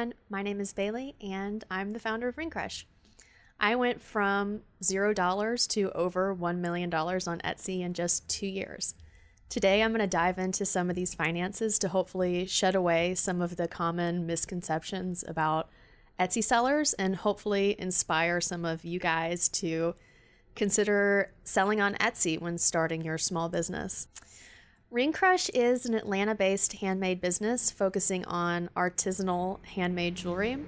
everyone. My name is Bailey, and I'm the founder of Ring Crush. I went from $0 to over $1 million on Etsy in just two years. Today, I'm going to dive into some of these finances to hopefully shed away some of the common misconceptions about Etsy sellers and hopefully inspire some of you guys to consider selling on Etsy when starting your small business. Ring Crush is an Atlanta based handmade business focusing on artisanal handmade jewelry.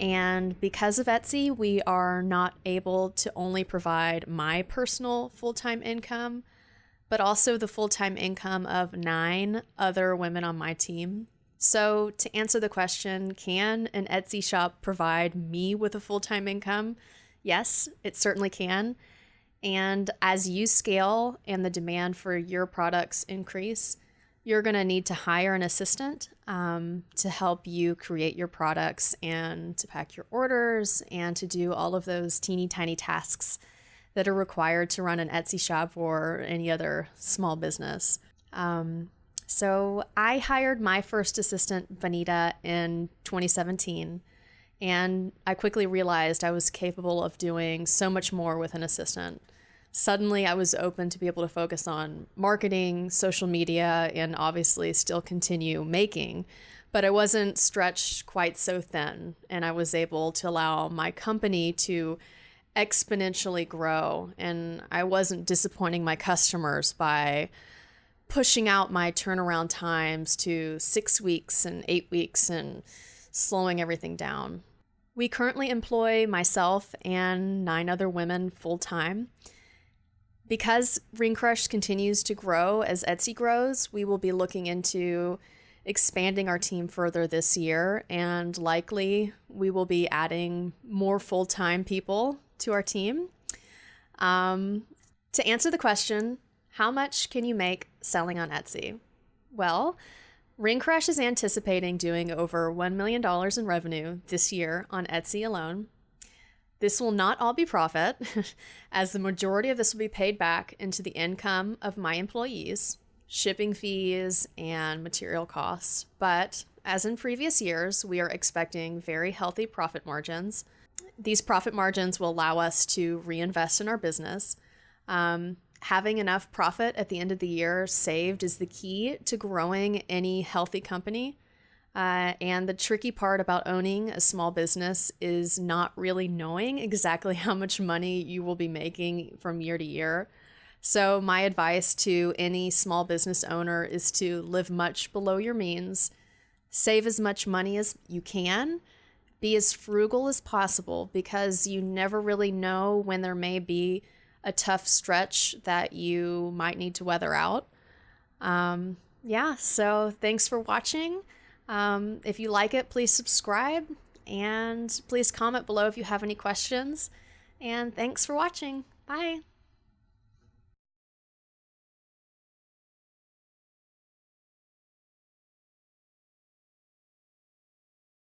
And because of Etsy, we are not able to only provide my personal full time income, but also the full time income of nine other women on my team. So, to answer the question, can an Etsy shop provide me with a full time income? Yes, it certainly can. And as you scale and the demand for your products increase, you're going to need to hire an assistant um, to help you create your products and to pack your orders and to do all of those teeny tiny tasks that are required to run an Etsy shop or any other small business. Um, so I hired my first assistant, Vanita, in 2017. And I quickly realized I was capable of doing so much more with an assistant suddenly I was open to be able to focus on marketing, social media, and obviously still continue making. But I wasn't stretched quite so thin, and I was able to allow my company to exponentially grow. And I wasn't disappointing my customers by pushing out my turnaround times to six weeks and eight weeks and slowing everything down. We currently employ myself and nine other women full time. Because Ring Crush continues to grow as Etsy grows, we will be looking into expanding our team further this year, and likely we will be adding more full time people to our team. Um, to answer the question, how much can you make selling on Etsy? Well, Ring Crush is anticipating doing over $1 million in revenue this year on Etsy alone. This will not all be profit, as the majority of this will be paid back into the income of my employees, shipping fees, and material costs. But as in previous years, we are expecting very healthy profit margins. These profit margins will allow us to reinvest in our business. Um, having enough profit at the end of the year saved is the key to growing any healthy company. Uh, and the tricky part about owning a small business is not really knowing exactly how much money you will be making from year to year. So, my advice to any small business owner is to live much below your means, save as much money as you can, be as frugal as possible because you never really know when there may be a tough stretch that you might need to weather out. Um, yeah, so thanks for watching. Um, if you like it, please subscribe and please comment below if you have any questions. And thanks for watching. Bye.